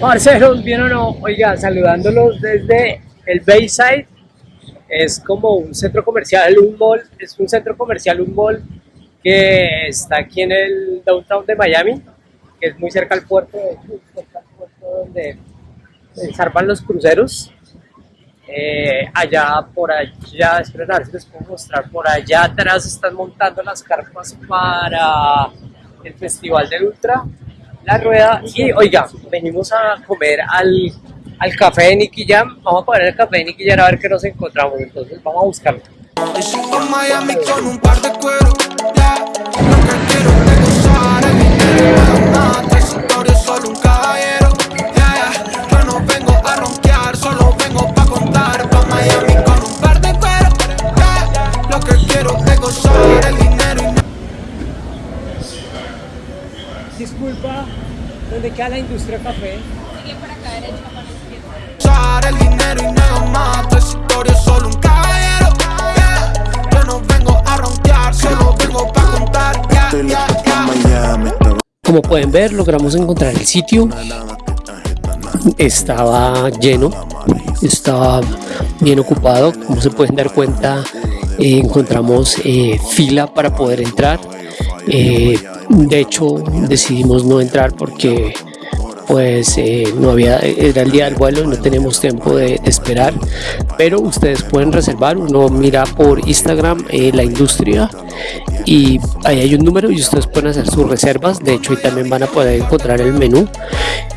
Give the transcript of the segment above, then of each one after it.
Parceros, ¿bien o no? Oiga, saludándolos desde el Bayside. Es como un centro comercial, un mall. Es un centro comercial, un mall que está aquí en el downtown de Miami, que es muy cerca al puerto, cerca al puerto donde zarpan los cruceros. Eh, allá, por allá, esperen a ver si les puedo mostrar, por allá atrás están montando las carpas para el Festival del Ultra la rueda y oiga, venimos a comer al, al café de Nicky Jam, vamos a poner el café de Nicky Jam a ver qué nos encontramos, entonces vamos a buscarlo. Disculpa, ¿dónde queda la industria café? Sigue por acá derecho para la izquierda. el dinero y nada más, tu historia es solo un caballero. Yeah. Yo no vengo a ronquear, solo vengo para contar. Yeah, yeah, Como pueden ver, logramos encontrar el sitio. Estaba lleno, estaba bien ocupado. Como se pueden dar cuenta, eh, encontramos eh, fila para poder entrar. Eh, de hecho, decidimos no entrar porque pues eh, no había, era el día del vuelo no tenemos tiempo de, esperar, pero ustedes pueden reservar, uno mira por Instagram eh, la industria y ahí hay un número y ustedes pueden hacer sus reservas, de hecho ahí también van a poder encontrar el menú,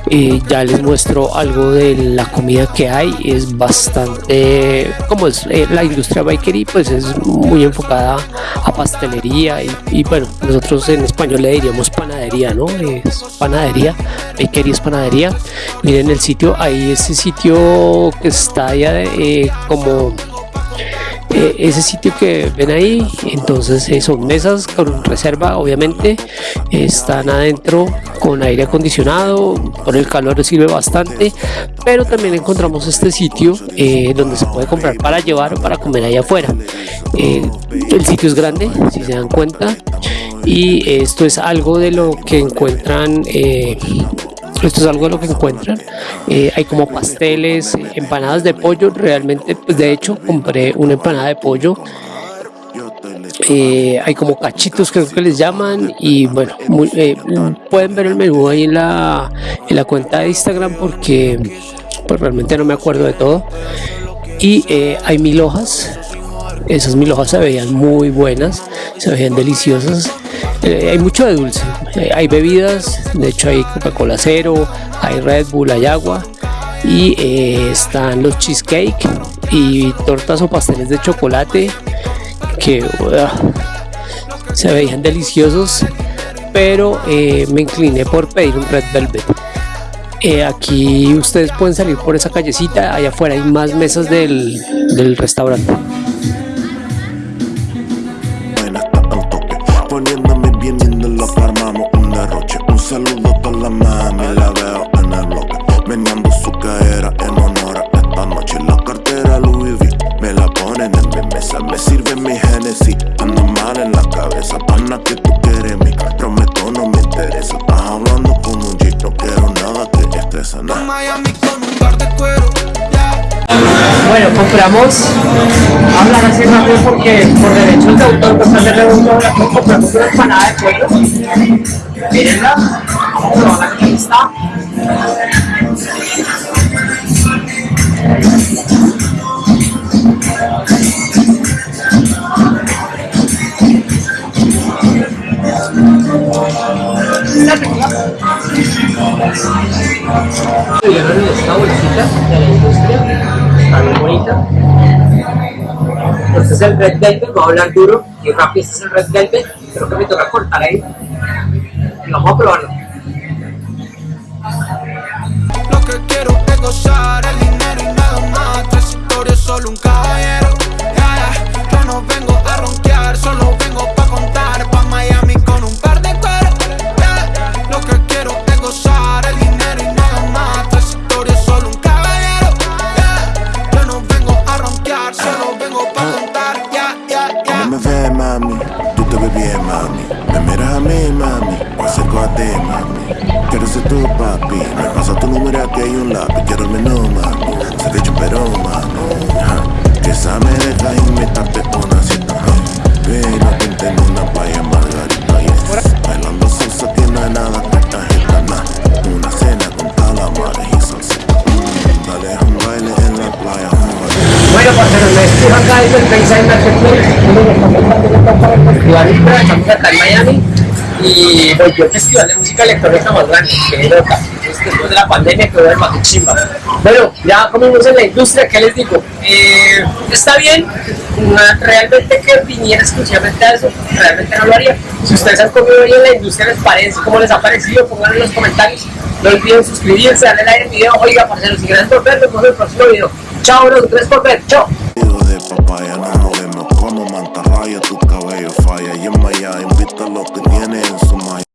y ya les muestro algo de la comida que hay, es bastante, como es eh, la industria bakery, pues es muy enfocada a pastelería y, y, bueno, nosotros en español le diríamos panadería, ¿no? Es panadería, bakery es panadería. Miren el sitio, ahí ese sitio que está allá eh, como eh, ese sitio que ven ahí entonces eh, son mesas con reserva obviamente están adentro con aire acondicionado por el calor sirve bastante pero también encontramos este sitio donde se puede comprar para llevar para comer allá afuera el sitio es grande si se dan cuenta y esto es algo de lo que encuentran esto es algo de lo que encuentran. Eh, hay como pasteles empanadas de pollo. Realmente pues de hecho compré una empanada de pollo. Eh, hay como cachitos creo que les llaman. Y bueno eh, pueden ver el menú ahí en la, en la cuenta de Instagram porque pues realmente no me acuerdo de todo. Y hay mil hojas. Esas mil hojas se veían muy buenas se veían deliciosas eh, hay mucho de dulce, eh, hay bebidas, de hecho hay Coca-Cola cero, hay Red Bull, hay agua y eh, están los cheesecake y tortas o pasteles de chocolate que se veían deliciosos pero me incliné por pedir un Red Velvet. Aquí ustedes pueden salir por esa callecita allá afuera hay más mesas del, del restaurante Bueno, compramos, hablar así rápido porque por derechos de autor, pues hacerle un compramos una empanada de pollo. Mírenla, vamos a probarla aquí está. Esta bolsita de la industria está bien bonita. Este es el Red Velvet, voy a hablar duro y rápido, este es el Red Velvet, creo que me toca cortar ahí. Y vamos a probarlo. Lo que quiero es gozar el dinero y nada más, tres historias, solo un caballero. Me ves, mami, tú te ves bien, mami. Me miras a mí, mami, acerco a ti, mami. Quiero ser tu papi, Me pasa tu número aquí hay un lápiz, quiero el mami. Estamos acá en Miami y volvió el festival de música electrónica más grande, que loca, es después de la pandemia que el más chimba. Bueno, ya comimos en la industria, ¿qué les digo? Eh, está bien, realmente que viniera exclusivamente a eso, realmente no lo haría. Si ustedes han comido hoy en la industria, ¿les parece? ¿Cómo les ha parecido? Pónganlo en los comentarios. No olviden suscribirse, darle like al video. Oiga, parceros, si gracias por ver, nos vemos en el próximo video. Chao, bros, gracias por ver. Chao. falla. Y en Miami, viste lo que tiene en su malla.